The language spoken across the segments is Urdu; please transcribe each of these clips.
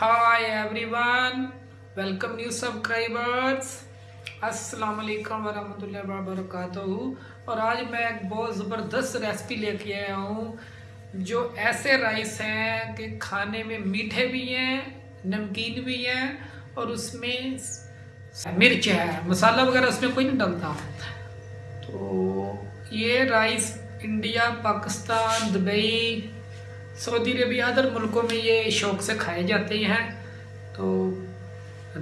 Hi every one welcome new subscribers السلام علیکم ورحمۃ اللہ وبرکاتہ اور آج میں ایک بہت زبردست ریسپی لے کے آیا ہوں، جو ایسے رائس ہیں کہ کھانے میں میٹھے بھی ہیں، نمکین بھی ہیں، اور اس میں مرچ ہے۔ مسالہ وغیرہ اس میں کوئی نہیں ڈلتا تو یہ رائس انڈیا، پاکستان، دبئی سعودی عربیہ ادر ملکوں میں یہ شوق سے کھائے جاتے ہیں۔ تو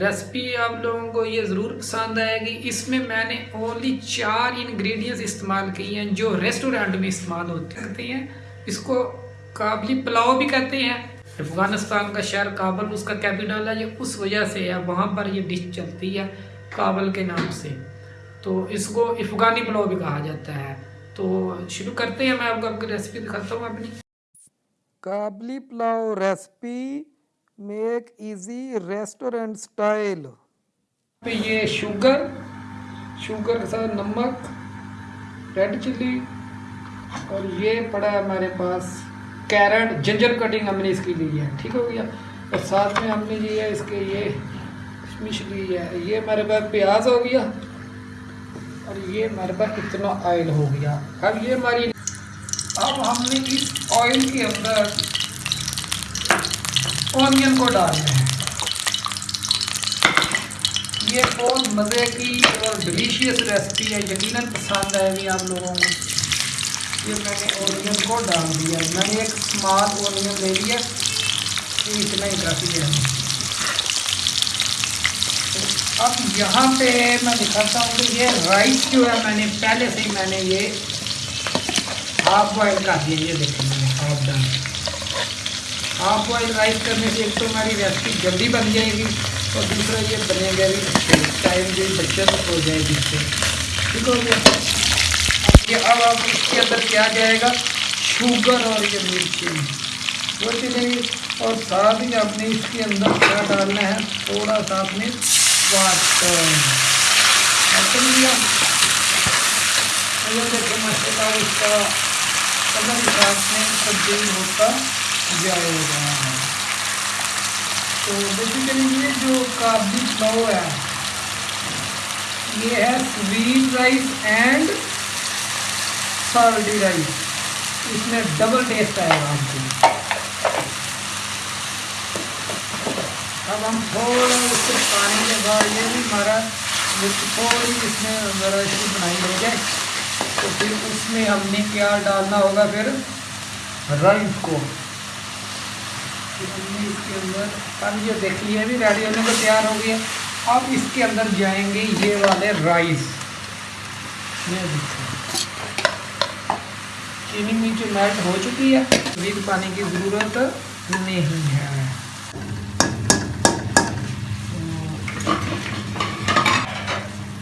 ریسپی آپ لوگوں کو یہ ضرور پسند آئے گی۔ اس میں میں نے اونلی چار انگریڈینٹس استعمال کی ہیں جو ریسٹورینٹ میں استعمال ہوتے ہیں۔ اس کو قابلی پلاؤ بھی کہتے ہیں۔ افغانستان کا شہر کابل، اس کا کیپیٹل ہے، یہ اس وجہ سے ہے، وہاں پر یہ ڈش چلتی ہے کابل کے نام سے۔ تو اس کو افغانی پلاؤ بھی کہا جاتا ہے۔ تو شروع کرتے ہیں، میں آپ کو آپ کی ریسپی دکھاتا ہوں اپنی۔ Kabuli pulao recipe make easy restaurant style. پہ یہ شوگر شوگر کے ساتھ نمک، ریڈ چلی اور یہ پڑا ہے ہمارے پاس کیرٹ، جنجر کٹنگ ہم نے اس کی لی ہے، ٹھیک ہو گیا؟ اور ساتھ میں ہم نے لی ہے اس کے یہ کشمش لی ہے، یہ ہمارے پاس پیاز ہو گیا اور یہ ہمارے پاس اتنا آئل ہو گیا۔ اب یہ ہماری اب ہم نے اس آئل کے اندر اونین کو ڈالنا ہے۔ یہ بہت مزے کی اور ڈلیشیس ریسپی ہے، یقیناً پسند آئے گی آپ لوگوں کو۔ یہ میں نے اونین کو ڈال دیا۔ میں نے ایک اسمال اونین لے لیا۔ یہ اتنا ہی کافی ہے۔ اب یہاں پہ میں دکھاتا ہوں کہ یہ رائس جو ہے، میں نے پہلے سے ہی میں نے یہ ہاف بوائل کر دیا یہ دیکھیں گے half done half boil rice کرنے سے ایک تو ہماری ریسپی جلدی بن جائے گی اور دوسرا یہ بنے گا بھی ٹائم جو بچت ہو جائے گی اس سے. ٹھیک ہو گیا. یہ اب اب اس کے اندر کیا جائے گا؟ شوگر اور یہ مرچی. وہ چلے گی. اور ساتھ ہی آپ نے اس کے اندر کیا ڈالنا ہے؟ تھوڑا سا آپ نے واٹر لیا دیکھیں ماشاء اللہ اس کا کلر ساتھ میں تبدیل ہوتا جائے گا۔ تو بیسیکلی یہ جو کابلی پلاؤ ہے، یہ ہے sweet rice and salty rice اس میں ڈبل ٹیسٹ آئے گا آپ کو۔ اب ہم تھوڑا اس سے پانی کے بعد یہ بھی ہمارا تھوڑی اس میں ذرا بنائی ہو جائے تو پھر اس میں ہم نے کیا ڈالنا ہوگا پھر؟ رائس کو۔ ہم نے اس کے اندر اب یہ دیکھ لیے بھی ریڈی ہونے کو تیار ہو گیا۔ اب اس کے اندر جائیں گے یہ والے رائس۔ چینی نیچے میلٹ ہو چکی ہے ابھی پانی کی ضرورت نہیں ہے۔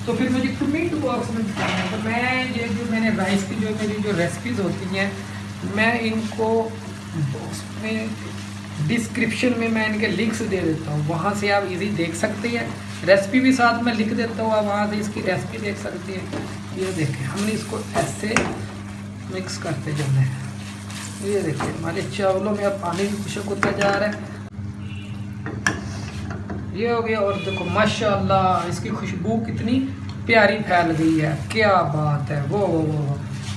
تو پھر مجھے کمنٹ باکس میں بتانا ہے۔ تو میں یہ جو میں نے رائس کی جو میری جو ریسپیز ہوتی ہیں، میں ان کو باکس میں ڈسکرپشن میں میں ان کے لنکس دے دیتا ہوں۔ وہاں سے آپ ایزی دیکھ سکتے ہیں۔ ریسپی بھی ساتھ میں لکھ دیتا ہوں۔ آپ وہاں سے اس کی ریسپی دیکھ سکتے ہیں۔ یہ دیکھیں، ہم نے اس کو ایسے مکس کرتے جانا ہے۔ یہ دیکھیں، ہمارے چاولوں میں اب پانی بھی خشک ہوتا جا رہا ہے۔ یہ ہو گیا اور دیکھو ماشاء اللہ اس کی خوشبو کتنی پیاری پھیل گئی ہے۔ کیا بات ہے۔ وہ وہ وہ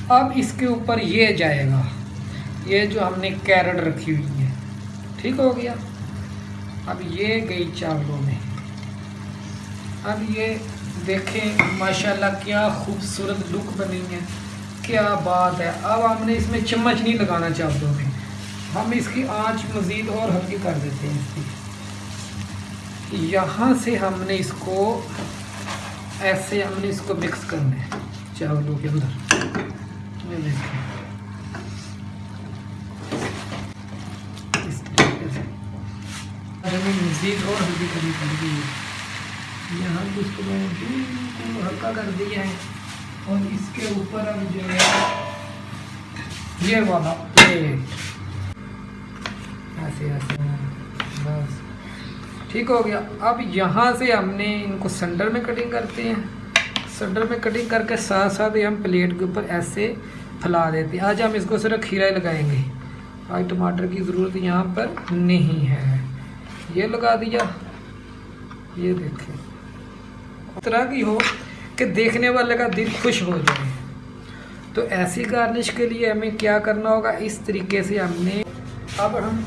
اب اس کے اوپر یہ جائے گا۔ یہ جو ہم نے کیرٹ رکھی ہوئی ہے، ٹھیک ہو گیا۔ اب یہ گئی چاولوں میں۔ اب یہ دیکھیں، ماشاءاللہ کیا خوبصورت لک بنی ہے۔ کیا بات ہے۔ اب ہم نے اس میں چمچ نہیں لگانا چاولوں میں۔ ہم اس کی آنچ مزید اور ہلکی کر دیتے ہیں۔ اس کی یہاں سے ہم نے اس کو ایسے ہم نے اس کو مکس کرنا ہے چاولوں کے اندر۔ یہ دیکھیں۔ اس طریقے سے۔ ہمیں مزید اور ہلدی کرنی پڑ گئی ہے۔ یہاں اس کو میں بالکل ہلکا کر دیا ہے۔ اور اس کے اوپر اب جو ہے، یہ والا پلیٹ ایسے ایسے۔ ٹھیک ہو گیا۔ اب یہاں سے ہم نے ان کو سنڈر میں کٹنگ کرتے ہیں۔ سنڈر میں کٹنگ کر کے ساتھ ساتھ ہم پلیٹ کے اوپر ایسے پھیلا دیتے ہیں۔ آج ہم اس کو صرف کھیرا لگائیں گے۔ آج ٹماٹر کی ضرورت یہاں پر نہیں ہے۔ یہ لگا دیا۔ یہ دیکھیں۔ اس طرح کی ہو کہ دیکھنے والے کا دل خوش ہو جائے۔ تو ایسی گارنش کے لیے ہمیں کیا کرنا ہوگا؟ اس طریقے سے ہم نے اب ہم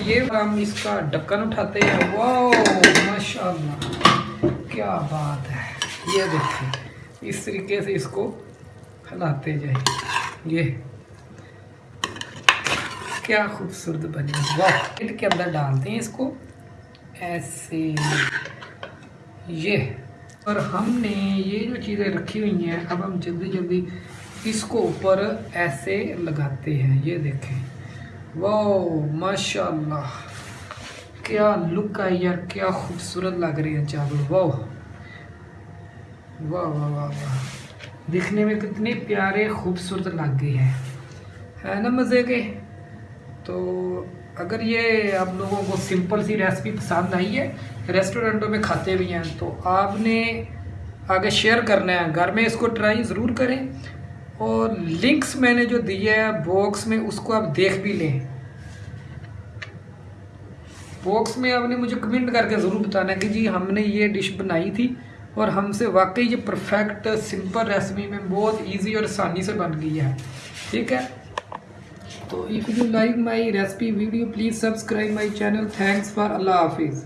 یہ ہم اس کا ڈکن اٹھاتے ہیں۔ واو ماشاء اللہ کیا بات ہے۔ یہ دیکھیں، اس طریقے سے اس کو ہلاتے جائیں۔ یہ کیا خوبصورت بنی واہ کے اندر ڈالتے ہیں اس کو۔ ایسے۔ یہ۔ اور ہم نے یہ جو چیزیں رکھی ہوئی ہیں، اب ہم جلدی جلدی اس کو اوپر ایسے لگاتے ہیں۔ یہ دیکھیں۔ واو ماشاء اللہ کیا لک آئی یار کیا خوبصورت لگ رہی ہے چاول واو واہ واہ واہ واہ دکھنے میں کتنے پیارے خوبصورت لگ گئی ہے ہے نا مزے کے تو اگر یہ آپ لوگوں کو سمپل سی ریسپی پسند آئی ہے ریسٹورنٹوں میں کھاتے بھی ہیں، تو آپ نے آگے شیئر کرنا ہے. گھر میں اس کو ٹرائی ضرور کریں. اور لنکس میں نے جو دیے ہے باکس میں، اس کو آپ دیکھ بھی لیں۔ باکس میں آپ نے مجھے کمنٹ کر کے ضرور بتانا کہ جی ہم نے یہ ڈش بنائی تھی اور ہم سے واقعی یہ پرفیکٹ سمپل ریسپی میں بہت ایزی اور آسانی سے بن گئی ہے۔ ٹھیک ہے؟ تو if you like my recipe video please subscribe my channel thanks for اللہ حافظ۔